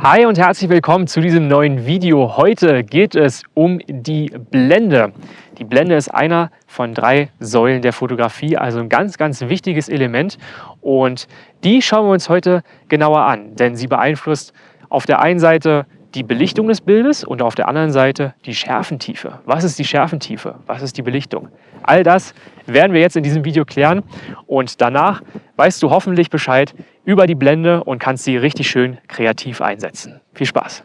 Hi und herzlich willkommen zu diesem neuen Video. Heute geht es um die Blende. Die Blende ist einer von drei Säulen der Fotografie, also ein ganz, ganz wichtiges Element. Und die schauen wir uns heute genauer an, denn sie beeinflusst auf der einen Seite die Belichtung des Bildes und auf der anderen Seite die Schärfentiefe. Was ist die Schärfentiefe? Was ist die Belichtung? All das werden wir jetzt in diesem Video klären und danach weißt du hoffentlich Bescheid über die Blende und kannst sie richtig schön kreativ einsetzen. Viel Spaß!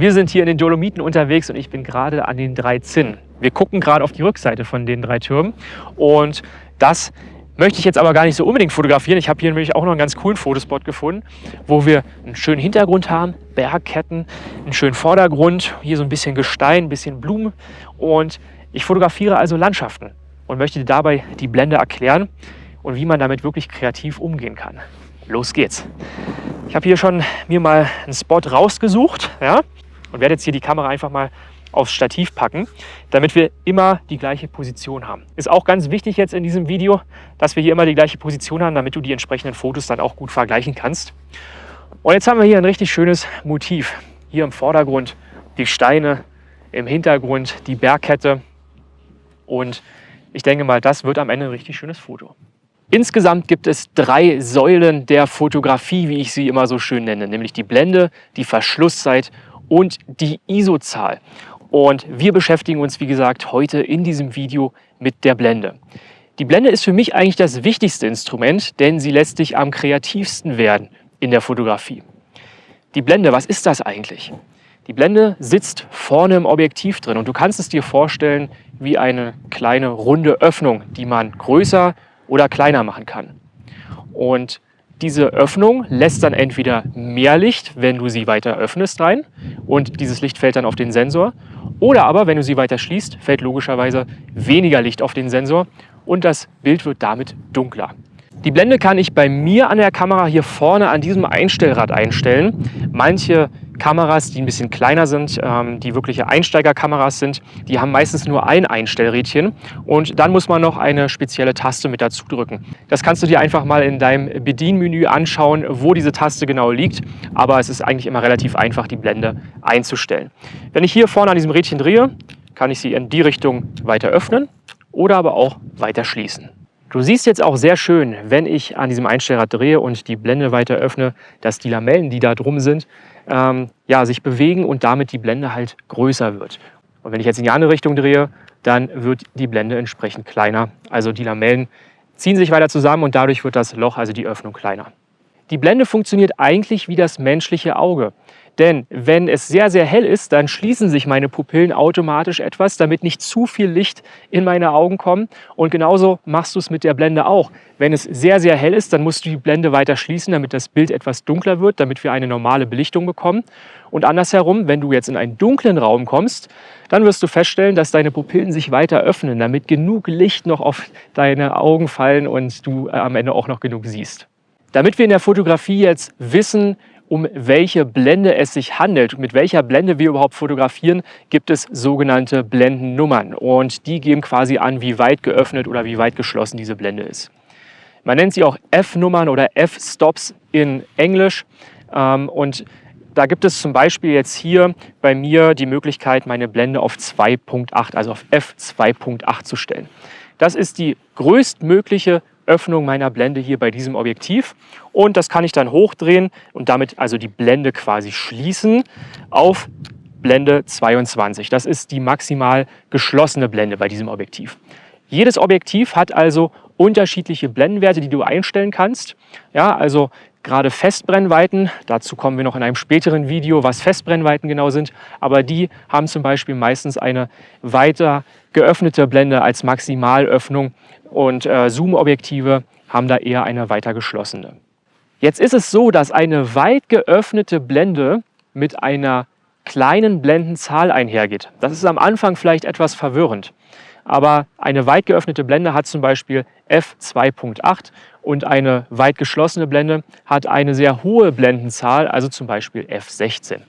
Wir sind hier in den Dolomiten unterwegs und ich bin gerade an den drei Zinnen. Wir gucken gerade auf die Rückseite von den drei Türmen und das möchte ich jetzt aber gar nicht so unbedingt fotografieren. Ich habe hier nämlich auch noch einen ganz coolen Fotospot gefunden, wo wir einen schönen Hintergrund haben, Bergketten, einen schönen Vordergrund, hier so ein bisschen Gestein, ein bisschen Blumen und ich fotografiere also Landschaften und möchte dabei die Blende erklären und wie man damit wirklich kreativ umgehen kann. Los geht's! Ich habe hier schon mir mal einen Spot rausgesucht, ja, und werde jetzt hier die Kamera einfach mal aufs Stativ packen, damit wir immer die gleiche Position haben. Ist auch ganz wichtig jetzt in diesem Video, dass wir hier immer die gleiche Position haben, damit du die entsprechenden Fotos dann auch gut vergleichen kannst. Und jetzt haben wir hier ein richtig schönes Motiv. Hier im Vordergrund die Steine, im Hintergrund die Bergkette und ich denke mal, das wird am Ende ein richtig schönes Foto. Insgesamt gibt es drei Säulen der Fotografie, wie ich sie immer so schön nenne, nämlich die Blende, die Verschlusszeit und die ISO-Zahl. Und wir beschäftigen uns, wie gesagt, heute in diesem Video mit der Blende. Die Blende ist für mich eigentlich das wichtigste Instrument, denn sie lässt dich am kreativsten werden in der Fotografie. Die Blende, was ist das eigentlich? Die Blende sitzt vorne im Objektiv drin und du kannst es dir vorstellen wie eine kleine runde Öffnung, die man größer oder kleiner machen kann. Und diese Öffnung lässt dann entweder mehr Licht, wenn du sie weiter öffnest rein und dieses Licht fällt dann auf den Sensor. Oder aber, wenn du sie weiter schließt, fällt logischerweise weniger Licht auf den Sensor und das Bild wird damit dunkler. Die Blende kann ich bei mir an der Kamera hier vorne an diesem Einstellrad einstellen. Manche Kameras, die ein bisschen kleiner sind, ähm, die wirkliche Einsteigerkameras sind, die haben meistens nur ein Einstellrädchen und dann muss man noch eine spezielle Taste mit dazu drücken. Das kannst du dir einfach mal in deinem Bedienmenü anschauen, wo diese Taste genau liegt, aber es ist eigentlich immer relativ einfach, die Blende einzustellen. Wenn ich hier vorne an diesem Rädchen drehe, kann ich sie in die Richtung weiter öffnen oder aber auch weiter schließen. Du siehst jetzt auch sehr schön, wenn ich an diesem Einstellrad drehe und die Blende weiter öffne, dass die Lamellen, die da drum sind, ähm, ja, sich bewegen und damit die Blende halt größer wird. Und wenn ich jetzt in die andere Richtung drehe, dann wird die Blende entsprechend kleiner. Also die Lamellen ziehen sich weiter zusammen und dadurch wird das Loch, also die Öffnung, kleiner. Die Blende funktioniert eigentlich wie das menschliche Auge. Denn wenn es sehr, sehr hell ist, dann schließen sich meine Pupillen automatisch etwas, damit nicht zu viel Licht in meine Augen kommt. Und genauso machst du es mit der Blende auch. Wenn es sehr, sehr hell ist, dann musst du die Blende weiter schließen, damit das Bild etwas dunkler wird, damit wir eine normale Belichtung bekommen. Und andersherum, wenn du jetzt in einen dunklen Raum kommst, dann wirst du feststellen, dass deine Pupillen sich weiter öffnen, damit genug Licht noch auf deine Augen fallen und du äh, am Ende auch noch genug siehst. Damit wir in der Fotografie jetzt wissen, um welche Blende es sich handelt, mit welcher Blende wir überhaupt fotografieren, gibt es sogenannte Blendennummern. Und die geben quasi an, wie weit geöffnet oder wie weit geschlossen diese Blende ist. Man nennt sie auch F-Nummern oder F-Stops in Englisch. Ähm, und da gibt es zum Beispiel jetzt hier bei mir die Möglichkeit, meine Blende auf 2.8, also auf F2.8 zu stellen. Das ist die größtmögliche Öffnung meiner Blende hier bei diesem Objektiv und das kann ich dann hochdrehen und damit also die Blende quasi schließen auf Blende 22. Das ist die maximal geschlossene Blende bei diesem Objektiv. Jedes Objektiv hat also unterschiedliche Blendenwerte, die du einstellen kannst. Ja, also gerade Festbrennweiten. Dazu kommen wir noch in einem späteren Video, was Festbrennweiten genau sind. Aber die haben zum Beispiel meistens eine weiter geöffnete Blende als Maximalöffnung und äh, Zoom-Objektive haben da eher eine weiter geschlossene. Jetzt ist es so, dass eine weit geöffnete Blende mit einer kleinen Blendenzahl einhergeht. Das ist am Anfang vielleicht etwas verwirrend. Aber eine weit geöffnete Blende hat zum Beispiel f2.8 und eine weit geschlossene Blende hat eine sehr hohe Blendenzahl, also zum Beispiel f16.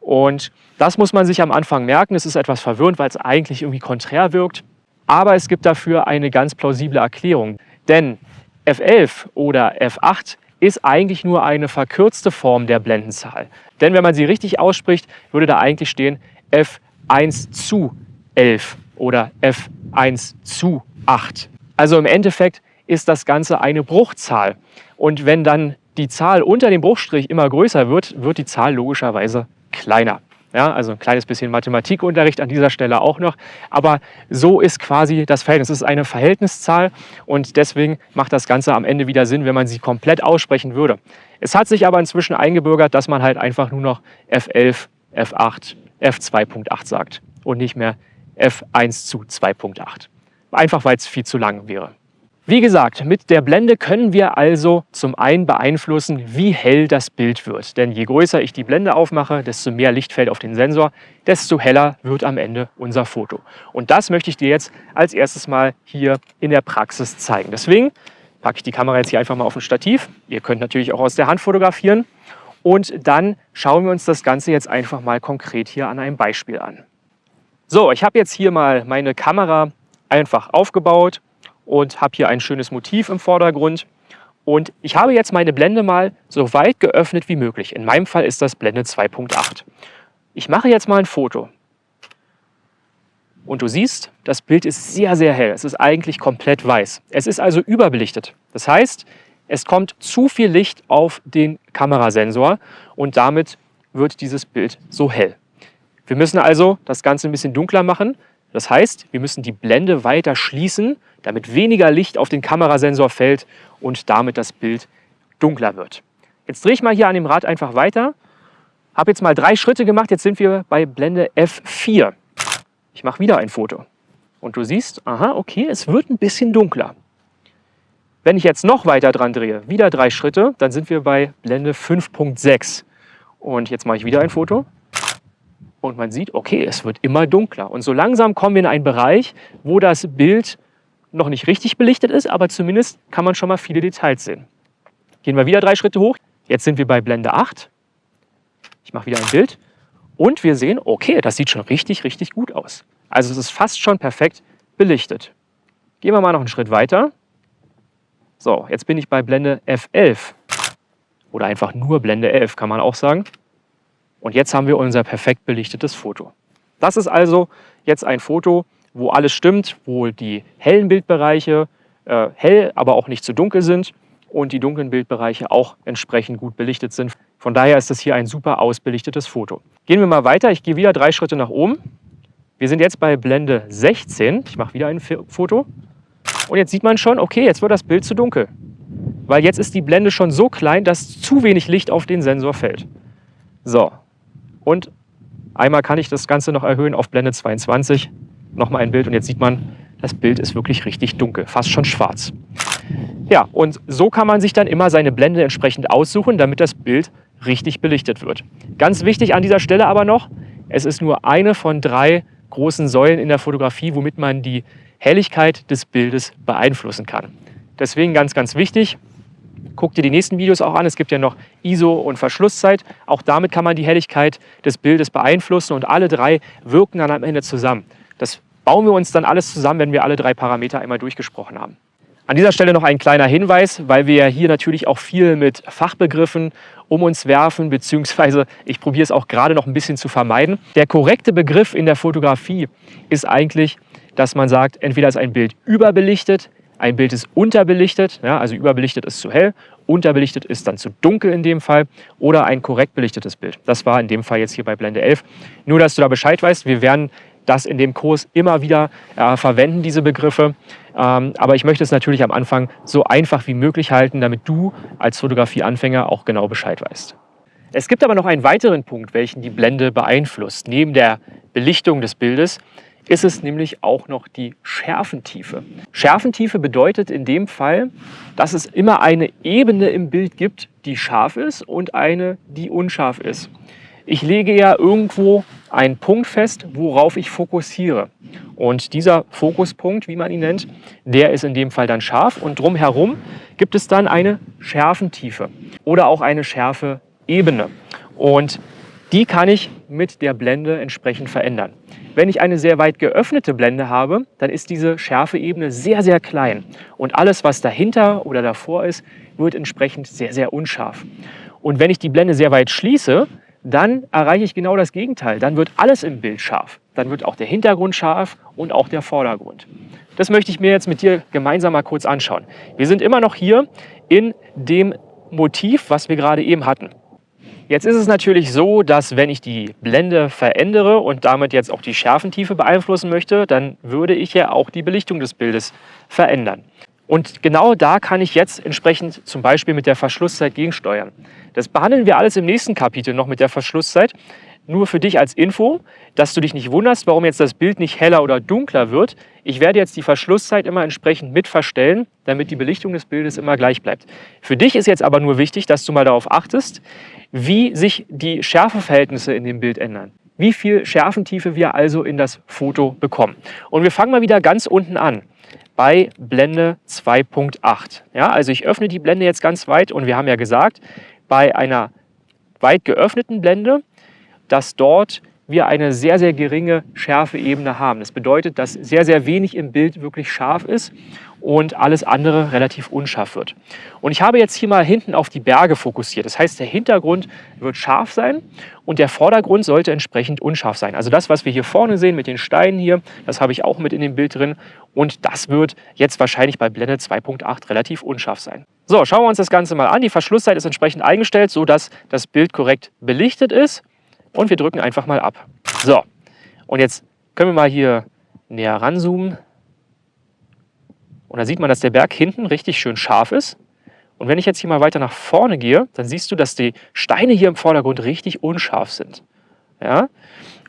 Und das muss man sich am Anfang merken. Es ist etwas verwirrend, weil es eigentlich irgendwie konträr wirkt. Aber es gibt dafür eine ganz plausible Erklärung. Denn F11 oder F8 ist eigentlich nur eine verkürzte Form der Blendenzahl. Denn wenn man sie richtig ausspricht, würde da eigentlich stehen F1 zu 11 oder F1 zu 8. Also im Endeffekt ist das Ganze eine Bruchzahl. Und wenn dann die Zahl unter dem Bruchstrich immer größer wird, wird die Zahl logischerweise kleiner. Ja, also ein kleines bisschen Mathematikunterricht an dieser Stelle auch noch. Aber so ist quasi das Verhältnis. Es ist eine Verhältniszahl und deswegen macht das Ganze am Ende wieder Sinn, wenn man sie komplett aussprechen würde. Es hat sich aber inzwischen eingebürgert, dass man halt einfach nur noch F11, F8, F2.8 sagt und nicht mehr F1 zu 2.8. Einfach weil es viel zu lang wäre. Wie gesagt, mit der Blende können wir also zum einen beeinflussen, wie hell das Bild wird. Denn je größer ich die Blende aufmache, desto mehr Licht fällt auf den Sensor, desto heller wird am Ende unser Foto. Und das möchte ich dir jetzt als erstes mal hier in der Praxis zeigen. Deswegen packe ich die Kamera jetzt hier einfach mal auf ein Stativ. Ihr könnt natürlich auch aus der Hand fotografieren. Und dann schauen wir uns das Ganze jetzt einfach mal konkret hier an einem Beispiel an. So, ich habe jetzt hier mal meine Kamera einfach aufgebaut und habe hier ein schönes Motiv im Vordergrund. Und ich habe jetzt meine Blende mal so weit geöffnet wie möglich. In meinem Fall ist das Blende 2.8. Ich mache jetzt mal ein Foto. Und du siehst, das Bild ist sehr, sehr hell. Es ist eigentlich komplett weiß. Es ist also überbelichtet. Das heißt, es kommt zu viel Licht auf den Kamerasensor und damit wird dieses Bild so hell. Wir müssen also das Ganze ein bisschen dunkler machen. Das heißt, wir müssen die Blende weiter schließen damit weniger Licht auf den Kamerasensor fällt und damit das Bild dunkler wird. Jetzt drehe ich mal hier an dem Rad einfach weiter. Habe jetzt mal drei Schritte gemacht, jetzt sind wir bei Blende F4. Ich mache wieder ein Foto. Und du siehst, aha, okay, es wird ein bisschen dunkler. Wenn ich jetzt noch weiter dran drehe, wieder drei Schritte, dann sind wir bei Blende 5.6. Und jetzt mache ich wieder ein Foto. Und man sieht, okay, es wird immer dunkler. Und so langsam kommen wir in einen Bereich, wo das Bild noch nicht richtig belichtet ist, aber zumindest kann man schon mal viele Details sehen. Gehen wir wieder drei Schritte hoch. Jetzt sind wir bei Blende 8. Ich mache wieder ein Bild. Und wir sehen, okay, das sieht schon richtig, richtig gut aus. Also es ist fast schon perfekt belichtet. Gehen wir mal noch einen Schritt weiter. So, jetzt bin ich bei Blende F11. Oder einfach nur Blende 11, kann man auch sagen. Und jetzt haben wir unser perfekt belichtetes Foto. Das ist also jetzt ein Foto, wo alles stimmt, wo die hellen Bildbereiche äh, hell, aber auch nicht zu dunkel sind und die dunklen Bildbereiche auch entsprechend gut belichtet sind. Von daher ist das hier ein super ausbelichtetes Foto. Gehen wir mal weiter. Ich gehe wieder drei Schritte nach oben. Wir sind jetzt bei Blende 16. Ich mache wieder ein Foto. Und jetzt sieht man schon, okay, jetzt wird das Bild zu dunkel. Weil jetzt ist die Blende schon so klein, dass zu wenig Licht auf den Sensor fällt. So, und einmal kann ich das Ganze noch erhöhen auf Blende 22 nochmal ein Bild und jetzt sieht man, das Bild ist wirklich richtig dunkel, fast schon schwarz. Ja, und so kann man sich dann immer seine Blende entsprechend aussuchen, damit das Bild richtig belichtet wird. Ganz wichtig an dieser Stelle aber noch, es ist nur eine von drei großen Säulen in der Fotografie, womit man die Helligkeit des Bildes beeinflussen kann. Deswegen ganz, ganz wichtig, guck dir die nächsten Videos auch an. Es gibt ja noch ISO und Verschlusszeit. Auch damit kann man die Helligkeit des Bildes beeinflussen und alle drei wirken dann am Ende zusammen. Das bauen wir uns dann alles zusammen, wenn wir alle drei Parameter einmal durchgesprochen haben. An dieser Stelle noch ein kleiner Hinweis, weil wir hier natürlich auch viel mit Fachbegriffen um uns werfen, beziehungsweise ich probiere es auch gerade noch ein bisschen zu vermeiden. Der korrekte Begriff in der Fotografie ist eigentlich, dass man sagt, entweder ist ein Bild überbelichtet, ein Bild ist unterbelichtet, ja, also überbelichtet ist zu hell, unterbelichtet ist dann zu dunkel in dem Fall oder ein korrekt belichtetes Bild. Das war in dem Fall jetzt hier bei Blende 11. Nur, dass du da Bescheid weißt, wir werden das in dem Kurs immer wieder äh, verwenden, diese Begriffe. Ähm, aber ich möchte es natürlich am Anfang so einfach wie möglich halten, damit du als Fotografieanfänger auch genau Bescheid weißt. Es gibt aber noch einen weiteren Punkt, welchen die Blende beeinflusst. Neben der Belichtung des Bildes ist es nämlich auch noch die Schärfentiefe. Schärfentiefe bedeutet in dem Fall, dass es immer eine Ebene im Bild gibt, die scharf ist und eine, die unscharf ist. Ich lege ja irgendwo einen Punkt fest, worauf ich fokussiere. Und dieser Fokuspunkt, wie man ihn nennt, der ist in dem Fall dann scharf und drumherum gibt es dann eine Schärfentiefe oder auch eine Schärfe-Ebene. Und die kann ich mit der Blende entsprechend verändern. Wenn ich eine sehr weit geöffnete Blende habe, dann ist diese Schärfeebene sehr, sehr klein. Und alles, was dahinter oder davor ist, wird entsprechend sehr, sehr unscharf. Und wenn ich die Blende sehr weit schließe, dann erreiche ich genau das Gegenteil. Dann wird alles im Bild scharf. Dann wird auch der Hintergrund scharf und auch der Vordergrund. Das möchte ich mir jetzt mit dir gemeinsam mal kurz anschauen. Wir sind immer noch hier in dem Motiv, was wir gerade eben hatten. Jetzt ist es natürlich so, dass wenn ich die Blende verändere und damit jetzt auch die Schärfentiefe beeinflussen möchte, dann würde ich ja auch die Belichtung des Bildes verändern. Und genau da kann ich jetzt entsprechend zum Beispiel mit der Verschlusszeit gegensteuern. Das behandeln wir alles im nächsten Kapitel noch mit der Verschlusszeit. Nur für dich als Info, dass du dich nicht wunderst, warum jetzt das Bild nicht heller oder dunkler wird. Ich werde jetzt die Verschlusszeit immer entsprechend mit verstellen, damit die Belichtung des Bildes immer gleich bleibt. Für dich ist jetzt aber nur wichtig, dass du mal darauf achtest, wie sich die Schärfeverhältnisse in dem Bild ändern. Wie viel Schärfentiefe wir also in das Foto bekommen. Und wir fangen mal wieder ganz unten an bei Blende 2.8. Ja, also ich öffne die Blende jetzt ganz weit und wir haben ja gesagt, bei einer weit geöffneten Blende, dass dort wir eine sehr, sehr geringe Schärfeebene haben. Das bedeutet, dass sehr, sehr wenig im Bild wirklich scharf ist und alles andere relativ unscharf wird. Und ich habe jetzt hier mal hinten auf die Berge fokussiert. Das heißt, der Hintergrund wird scharf sein und der Vordergrund sollte entsprechend unscharf sein. Also das, was wir hier vorne sehen mit den Steinen hier, das habe ich auch mit in dem Bild drin und das wird jetzt wahrscheinlich bei Blende 2.8 relativ unscharf sein. So, schauen wir uns das Ganze mal an. Die Verschlusszeit ist entsprechend eingestellt, sodass das Bild korrekt belichtet ist und wir drücken einfach mal ab. So, und jetzt können wir mal hier näher ranzoomen. Und da sieht man, dass der Berg hinten richtig schön scharf ist. Und wenn ich jetzt hier mal weiter nach vorne gehe, dann siehst du, dass die Steine hier im Vordergrund richtig unscharf sind. Ja?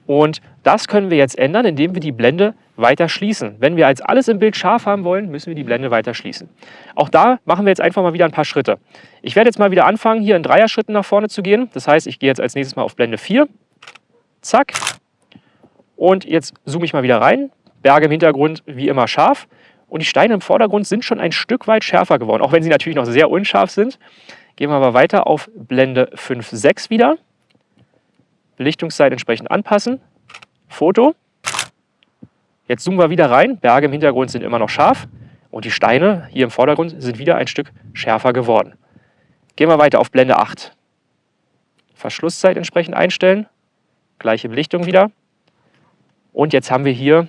Und das können wir jetzt ändern, indem wir die Blende weiter schließen. Wenn wir jetzt alles im Bild scharf haben wollen, müssen wir die Blende weiter schließen. Auch da machen wir jetzt einfach mal wieder ein paar Schritte. Ich werde jetzt mal wieder anfangen, hier in Dreier-Schritten nach vorne zu gehen. Das heißt, ich gehe jetzt als nächstes mal auf Blende 4. Zack. Und jetzt zoome ich mal wieder rein. Berge im Hintergrund wie immer scharf. Und die Steine im Vordergrund sind schon ein Stück weit schärfer geworden, auch wenn sie natürlich noch sehr unscharf sind. Gehen wir aber weiter auf Blende 5.6 wieder. Belichtungszeit entsprechend anpassen. Foto. Jetzt zoomen wir wieder rein. Berge im Hintergrund sind immer noch scharf. Und die Steine hier im Vordergrund sind wieder ein Stück schärfer geworden. Gehen wir weiter auf Blende 8. Verschlusszeit entsprechend einstellen. Gleiche Belichtung wieder. Und jetzt haben wir hier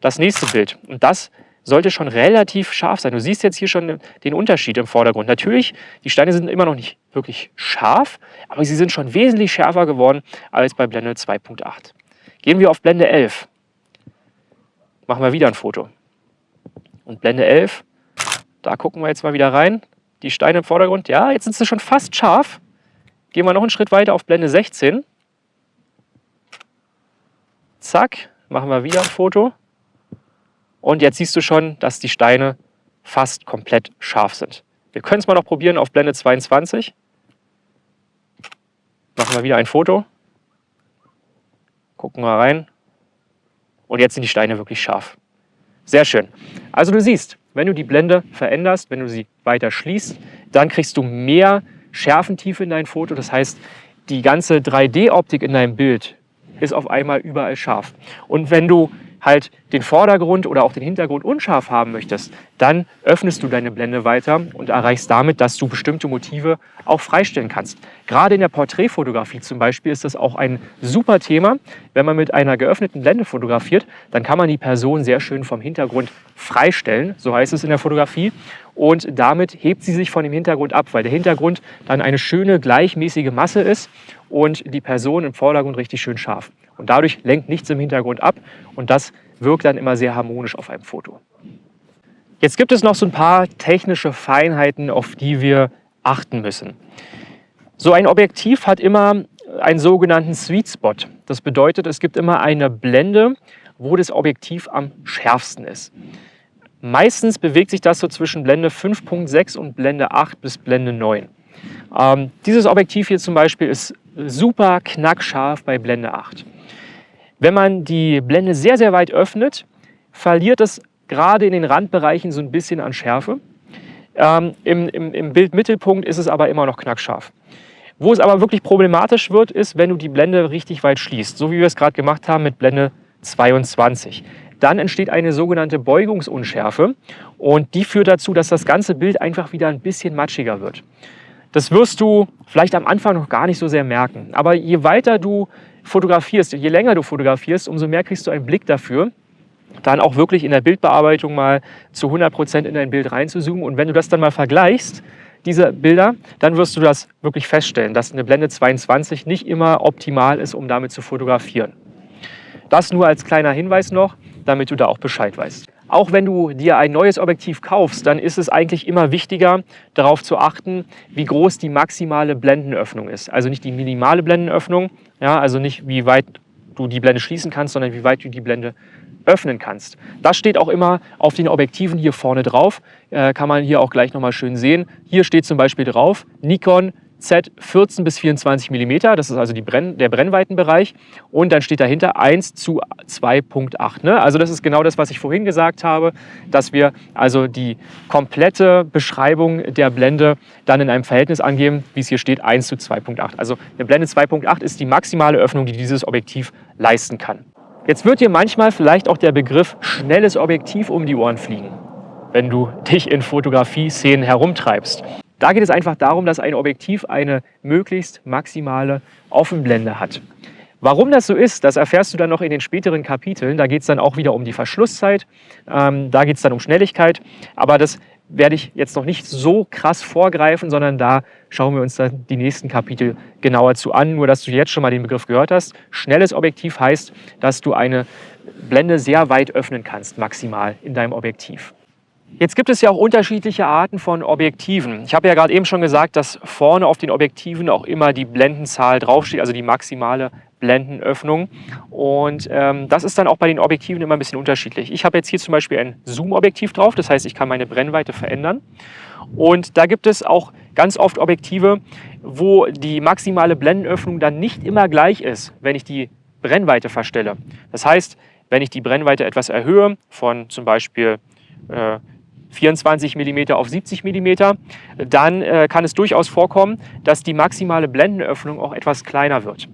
das nächste Bild. Und das sollte schon relativ scharf sein. Du siehst jetzt hier schon den Unterschied im Vordergrund. Natürlich, die Steine sind immer noch nicht wirklich scharf, aber sie sind schon wesentlich schärfer geworden als bei Blende 2.8. Gehen wir auf Blende 11. Machen wir wieder ein Foto. Und Blende 11, da gucken wir jetzt mal wieder rein. Die Steine im Vordergrund, ja, jetzt sind sie schon fast scharf. Gehen wir noch einen Schritt weiter auf Blende 16. Zack, machen wir wieder ein Foto. Und jetzt siehst du schon, dass die Steine fast komplett scharf sind. Wir können es mal noch probieren auf Blende 22. Machen wir wieder ein Foto. Gucken wir rein. Und jetzt sind die Steine wirklich scharf. Sehr schön. Also du siehst, wenn du die Blende veränderst, wenn du sie weiter schließt, dann kriegst du mehr Schärfentiefe in dein Foto. Das heißt, die ganze 3D-Optik in deinem Bild ist auf einmal überall scharf. Und wenn du halt den Vordergrund oder auch den Hintergrund unscharf haben möchtest, dann öffnest du deine Blende weiter und erreichst damit, dass du bestimmte Motive auch freistellen kannst. Gerade in der Porträtfotografie zum Beispiel ist das auch ein super Thema. Wenn man mit einer geöffneten Blende fotografiert, dann kann man die Person sehr schön vom Hintergrund freistellen, so heißt es in der Fotografie. Und damit hebt sie sich von dem Hintergrund ab, weil der Hintergrund dann eine schöne gleichmäßige Masse ist und die Person im Vordergrund richtig schön scharf. Und dadurch lenkt nichts im Hintergrund ab und das wirkt dann immer sehr harmonisch auf einem Foto. Jetzt gibt es noch so ein paar technische Feinheiten, auf die wir achten müssen. So ein Objektiv hat immer einen sogenannten Sweet Spot. Das bedeutet, es gibt immer eine Blende, wo das Objektiv am schärfsten ist. Meistens bewegt sich das so zwischen Blende 5.6 und Blende 8 bis Blende 9. Ähm, dieses Objektiv hier zum Beispiel ist super knackscharf bei Blende 8. Wenn man die Blende sehr, sehr weit öffnet, verliert es gerade in den Randbereichen so ein bisschen an Schärfe. Ähm, im, im, Im Bildmittelpunkt ist es aber immer noch knackscharf. Wo es aber wirklich problematisch wird, ist, wenn du die Blende richtig weit schließt, so wie wir es gerade gemacht haben mit Blende 22. Dann entsteht eine sogenannte Beugungsunschärfe und die führt dazu, dass das ganze Bild einfach wieder ein bisschen matschiger wird. Das wirst du vielleicht am Anfang noch gar nicht so sehr merken. Aber je weiter du fotografierst, je länger du fotografierst, umso mehr kriegst du einen Blick dafür, dann auch wirklich in der Bildbearbeitung mal zu 100 Prozent in dein Bild reinzuzoomen. Und wenn du das dann mal vergleichst, diese Bilder, dann wirst du das wirklich feststellen, dass eine Blende 22 nicht immer optimal ist, um damit zu fotografieren. Das nur als kleiner Hinweis noch, damit du da auch Bescheid weißt. Auch wenn du dir ein neues Objektiv kaufst, dann ist es eigentlich immer wichtiger, darauf zu achten, wie groß die maximale Blendenöffnung ist. Also nicht die minimale Blendenöffnung, ja, also nicht wie weit du die Blende schließen kannst, sondern wie weit du die Blende öffnen kannst. Das steht auch immer auf den Objektiven hier vorne drauf. Äh, kann man hier auch gleich nochmal schön sehen. Hier steht zum Beispiel drauf Nikon Z 14 bis 24 mm, das ist also Brenn, der Brennweitenbereich. Und dann steht dahinter 1 zu 2.8. Ne? Also das ist genau das, was ich vorhin gesagt habe, dass wir also die komplette Beschreibung der Blende dann in einem Verhältnis angeben, wie es hier steht, 1 zu 2.8. Also eine Blende 2.8 ist die maximale Öffnung, die dieses Objektiv leisten kann. Jetzt wird dir manchmal vielleicht auch der Begriff schnelles Objektiv um die Ohren fliegen, wenn du dich in Fotografie-Szenen herumtreibst. Da geht es einfach darum, dass ein Objektiv eine möglichst maximale Offenblende hat. Warum das so ist, das erfährst du dann noch in den späteren Kapiteln. Da geht es dann auch wieder um die Verschlusszeit, ähm, da geht es dann um Schnelligkeit. Aber das werde ich jetzt noch nicht so krass vorgreifen, sondern da schauen wir uns dann die nächsten Kapitel genauer zu an. Nur, dass du jetzt schon mal den Begriff gehört hast. Schnelles Objektiv heißt, dass du eine Blende sehr weit öffnen kannst, maximal in deinem Objektiv. Jetzt gibt es ja auch unterschiedliche Arten von Objektiven. Ich habe ja gerade eben schon gesagt, dass vorne auf den Objektiven auch immer die Blendenzahl draufsteht, also die maximale Blendenöffnung. Und ähm, das ist dann auch bei den Objektiven immer ein bisschen unterschiedlich. Ich habe jetzt hier zum Beispiel ein Zoom-Objektiv drauf, das heißt, ich kann meine Brennweite verändern. Und da gibt es auch ganz oft Objektive, wo die maximale Blendenöffnung dann nicht immer gleich ist, wenn ich die Brennweite verstelle. Das heißt, wenn ich die Brennweite etwas erhöhe, von zum Beispiel äh, 24 mm auf 70 mm, dann äh, kann es durchaus vorkommen, dass die maximale Blendenöffnung auch etwas kleiner wird.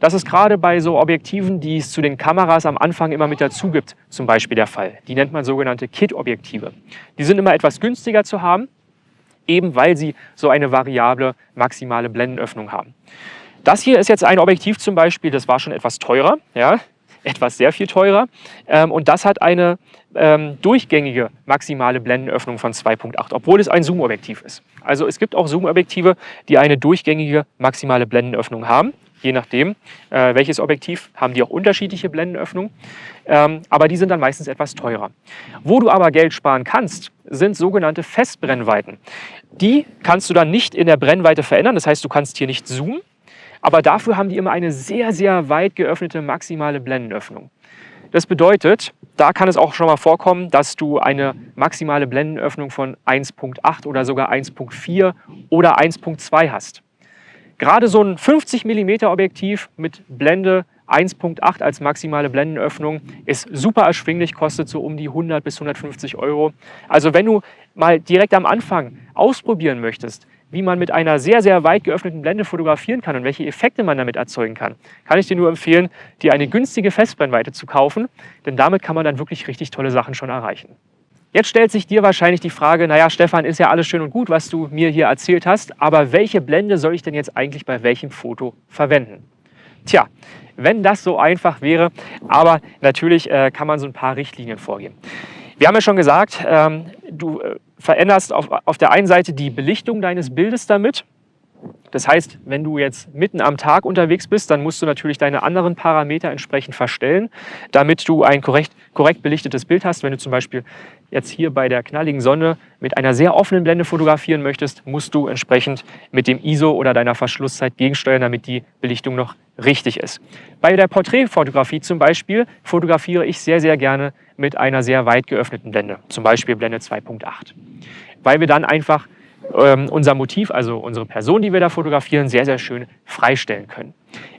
Das ist gerade bei so Objektiven, die es zu den Kameras am Anfang immer mit dazu gibt, zum Beispiel der Fall. Die nennt man sogenannte Kit-Objektive. Die sind immer etwas günstiger zu haben, eben weil sie so eine variable maximale Blendenöffnung haben. Das hier ist jetzt ein Objektiv zum Beispiel, das war schon etwas teurer. Ja? Etwas sehr viel teurer. Ähm, und das hat eine ähm, durchgängige maximale Blendenöffnung von 2.8, obwohl es ein Zoom-Objektiv ist. Also es gibt auch Zoom-Objektive, die eine durchgängige maximale Blendenöffnung haben. Je nachdem, äh, welches Objektiv, haben die auch unterschiedliche Blendenöffnungen. Ähm, aber die sind dann meistens etwas teurer. Wo du aber Geld sparen kannst, sind sogenannte Festbrennweiten. Die kannst du dann nicht in der Brennweite verändern. Das heißt, du kannst hier nicht zoomen, aber dafür haben die immer eine sehr, sehr weit geöffnete maximale Blendenöffnung. Das bedeutet, da kann es auch schon mal vorkommen, dass du eine maximale Blendenöffnung von 1.8 oder sogar 1.4 oder 1.2 hast. Gerade so ein 50 mm Objektiv mit Blende 1.8 als maximale Blendenöffnung ist super erschwinglich, kostet so um die 100 bis 150 Euro. Also wenn du mal direkt am Anfang ausprobieren möchtest, wie man mit einer sehr, sehr weit geöffneten Blende fotografieren kann und welche Effekte man damit erzeugen kann, kann ich dir nur empfehlen, dir eine günstige Festbrennweite zu kaufen, denn damit kann man dann wirklich richtig tolle Sachen schon erreichen. Jetzt stellt sich dir wahrscheinlich die Frage, naja Stefan, ist ja alles schön und gut, was du mir hier erzählt hast, aber welche Blende soll ich denn jetzt eigentlich bei welchem Foto verwenden? Tja, wenn das so einfach wäre, aber natürlich äh, kann man so ein paar Richtlinien vorgeben. Wir haben ja schon gesagt, ähm, du äh, veränderst auf, auf der einen Seite die Belichtung deines Bildes damit. Das heißt, wenn du jetzt mitten am Tag unterwegs bist, dann musst du natürlich deine anderen Parameter entsprechend verstellen, damit du ein korrekt, korrekt belichtetes Bild hast. Wenn du zum Beispiel jetzt hier bei der knalligen Sonne mit einer sehr offenen Blende fotografieren möchtest, musst du entsprechend mit dem ISO oder deiner Verschlusszeit gegensteuern, damit die Belichtung noch richtig ist. Bei der Porträtfotografie zum Beispiel fotografiere ich sehr, sehr gerne mit einer sehr weit geöffneten Blende, zum Beispiel Blende 2.8, weil wir dann einfach ähm, unser Motiv, also unsere Person, die wir da fotografieren, sehr, sehr schön freistellen können.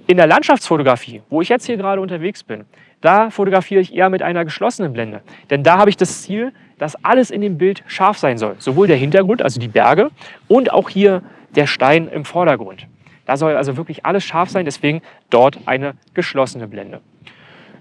In der Landschaftsfotografie, wo ich jetzt hier gerade unterwegs bin, da fotografiere ich eher mit einer geschlossenen Blende. Denn da habe ich das Ziel, dass alles in dem Bild scharf sein soll. Sowohl der Hintergrund, also die Berge, und auch hier der Stein im Vordergrund. Da soll also wirklich alles scharf sein, deswegen dort eine geschlossene Blende.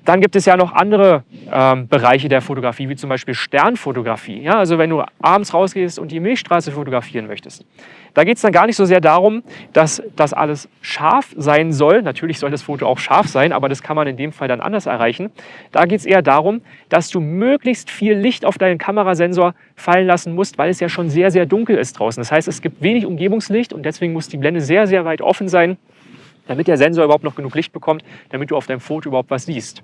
Dann gibt es ja noch andere ähm, Bereiche der Fotografie, wie zum Beispiel Sternfotografie. Ja, also wenn du abends rausgehst und die Milchstraße fotografieren möchtest. Da geht es dann gar nicht so sehr darum, dass das alles scharf sein soll. Natürlich soll das Foto auch scharf sein, aber das kann man in dem Fall dann anders erreichen. Da geht es eher darum, dass du möglichst viel Licht auf deinen Kamerasensor fallen lassen musst, weil es ja schon sehr, sehr dunkel ist draußen. Das heißt, es gibt wenig Umgebungslicht und deswegen muss die Blende sehr, sehr weit offen sein, damit der Sensor überhaupt noch genug Licht bekommt, damit du auf deinem Foto überhaupt was siehst.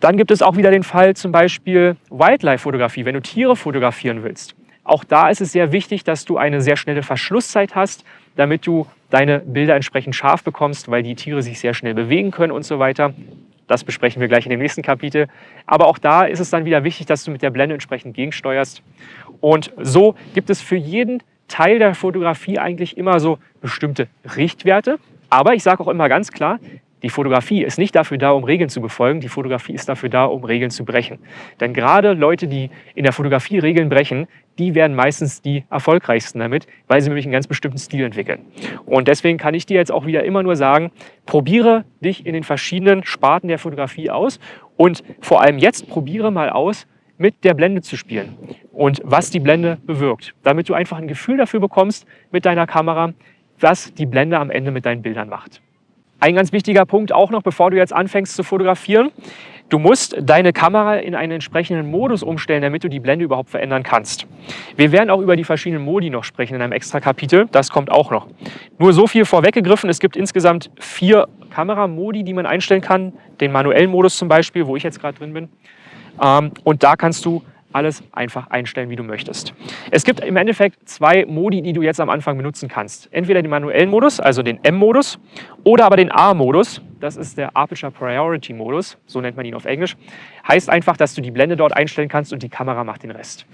Dann gibt es auch wieder den Fall zum Beispiel Wildlife-Fotografie, wenn du Tiere fotografieren willst. Auch da ist es sehr wichtig, dass du eine sehr schnelle Verschlusszeit hast, damit du deine Bilder entsprechend scharf bekommst, weil die Tiere sich sehr schnell bewegen können und so weiter. Das besprechen wir gleich in dem nächsten Kapitel. Aber auch da ist es dann wieder wichtig, dass du mit der Blende entsprechend gegensteuerst. Und so gibt es für jeden Teil der Fotografie eigentlich immer so bestimmte Richtwerte. Aber ich sage auch immer ganz klar, die Fotografie ist nicht dafür da, um Regeln zu befolgen, die Fotografie ist dafür da, um Regeln zu brechen. Denn gerade Leute, die in der Fotografie Regeln brechen, die werden meistens die erfolgreichsten damit, weil sie nämlich einen ganz bestimmten Stil entwickeln. Und deswegen kann ich dir jetzt auch wieder immer nur sagen, probiere dich in den verschiedenen Sparten der Fotografie aus und vor allem jetzt probiere mal aus, mit der Blende zu spielen und was die Blende bewirkt, damit du einfach ein Gefühl dafür bekommst mit deiner Kamera, was die Blende am Ende mit deinen Bildern macht. Ein ganz wichtiger Punkt auch noch, bevor du jetzt anfängst zu fotografieren. Du musst deine Kamera in einen entsprechenden Modus umstellen, damit du die Blende überhaupt verändern kannst. Wir werden auch über die verschiedenen Modi noch sprechen in einem extra Kapitel. Das kommt auch noch. Nur so viel vorweggegriffen. Es gibt insgesamt vier Kameramodi, die man einstellen kann. Den manuellen Modus zum Beispiel, wo ich jetzt gerade drin bin. Ähm, und da kannst du alles einfach einstellen, wie du möchtest. Es gibt im Endeffekt zwei Modi, die du jetzt am Anfang benutzen kannst. Entweder den manuellen Modus, also den M-Modus, oder aber den A-Modus. Das ist der Aperture Priority Modus, so nennt man ihn auf Englisch. Heißt einfach, dass du die Blende dort einstellen kannst und die Kamera macht den Rest.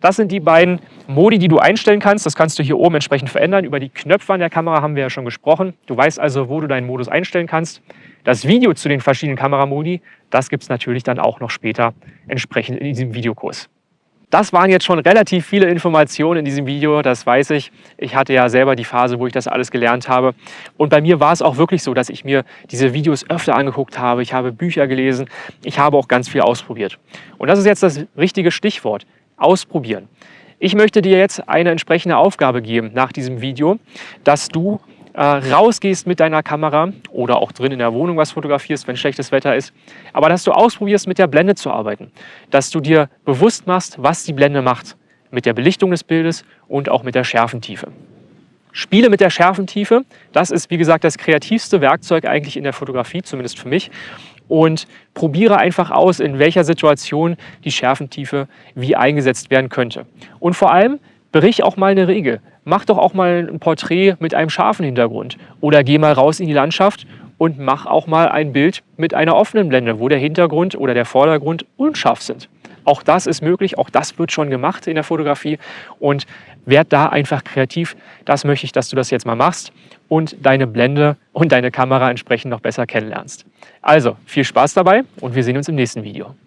Das sind die beiden Modi, die du einstellen kannst. Das kannst du hier oben entsprechend verändern. Über die Knöpfe an der Kamera haben wir ja schon gesprochen. Du weißt also, wo du deinen Modus einstellen kannst. Das Video zu den verschiedenen Kameramodi, das gibt es natürlich dann auch noch später entsprechend in diesem Videokurs. Das waren jetzt schon relativ viele Informationen in diesem Video, das weiß ich. Ich hatte ja selber die Phase, wo ich das alles gelernt habe. Und bei mir war es auch wirklich so, dass ich mir diese Videos öfter angeguckt habe. Ich habe Bücher gelesen, ich habe auch ganz viel ausprobiert. Und das ist jetzt das richtige Stichwort ausprobieren. Ich möchte dir jetzt eine entsprechende Aufgabe geben nach diesem Video, dass du äh, rausgehst mit deiner Kamera oder auch drin in der Wohnung was fotografierst, wenn schlechtes Wetter ist, aber dass du ausprobierst, mit der Blende zu arbeiten, dass du dir bewusst machst, was die Blende macht mit der Belichtung des Bildes und auch mit der Schärfentiefe. Spiele mit der Schärfentiefe, das ist wie gesagt das kreativste Werkzeug eigentlich in der Fotografie, zumindest für mich und probiere einfach aus, in welcher Situation die Schärfentiefe wie eingesetzt werden könnte. Und vor allem brich auch mal eine Regel. Mach doch auch mal ein Porträt mit einem scharfen Hintergrund oder geh mal raus in die Landschaft und mach auch mal ein Bild mit einer offenen Blende, wo der Hintergrund oder der Vordergrund unscharf sind. Auch das ist möglich, auch das wird schon gemacht in der Fotografie und werd da einfach kreativ. Das möchte ich, dass du das jetzt mal machst und deine Blende und deine Kamera entsprechend noch besser kennenlernst. Also viel Spaß dabei und wir sehen uns im nächsten Video.